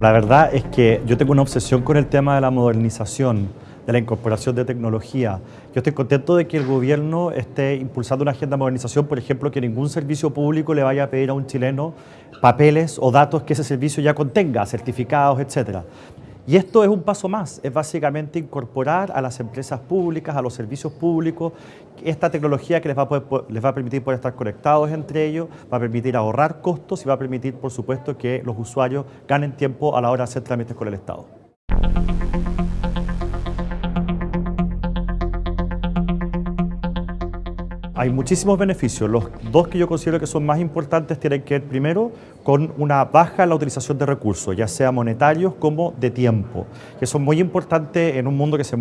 La verdad es que yo tengo una obsesión con el tema de la modernización, de la incorporación de tecnología. Yo estoy contento de que el gobierno esté impulsando una agenda de modernización, por ejemplo, que ningún servicio público le vaya a pedir a un chileno papeles o datos que ese servicio ya contenga, certificados, etcétera. Y esto es un paso más, es básicamente incorporar a las empresas públicas, a los servicios públicos, esta tecnología que les va, a les va a permitir poder estar conectados entre ellos, va a permitir ahorrar costos y va a permitir, por supuesto, que los usuarios ganen tiempo a la hora de hacer trámites con el Estado. Hay muchísimos beneficios. Los dos que yo considero que son más importantes tienen que ver primero con una baja en la utilización de recursos, ya sea monetarios como de tiempo, que son muy importantes en un mundo que se